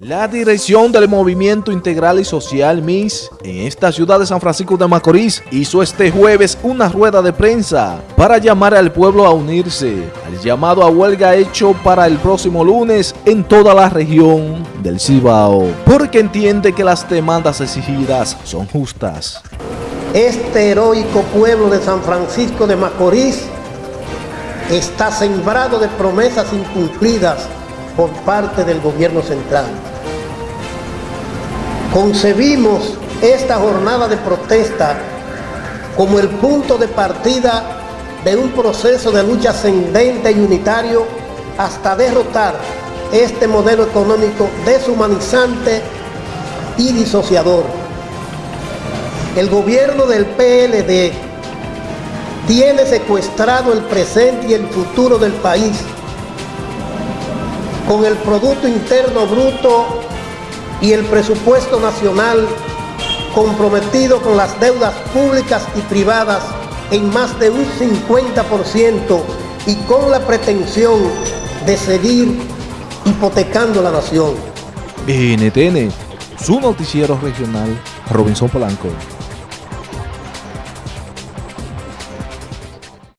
La dirección del Movimiento Integral y Social MIS en esta ciudad de San Francisco de Macorís hizo este jueves una rueda de prensa para llamar al pueblo a unirse al llamado a huelga hecho para el próximo lunes en toda la región del Cibao, porque entiende que las demandas exigidas son justas. Este heroico pueblo de San Francisco de Macorís está sembrado de promesas incumplidas por parte del gobierno central. Concebimos esta jornada de protesta como el punto de partida de un proceso de lucha ascendente y unitario hasta derrotar este modelo económico deshumanizante y disociador. El gobierno del PLD tiene secuestrado el presente y el futuro del país con el Producto Interno Bruto y el presupuesto nacional comprometido con las deudas públicas y privadas en más de un 50% y con la pretensión de seguir hipotecando la nación. NTN, su noticiero regional, Robinson Polanco.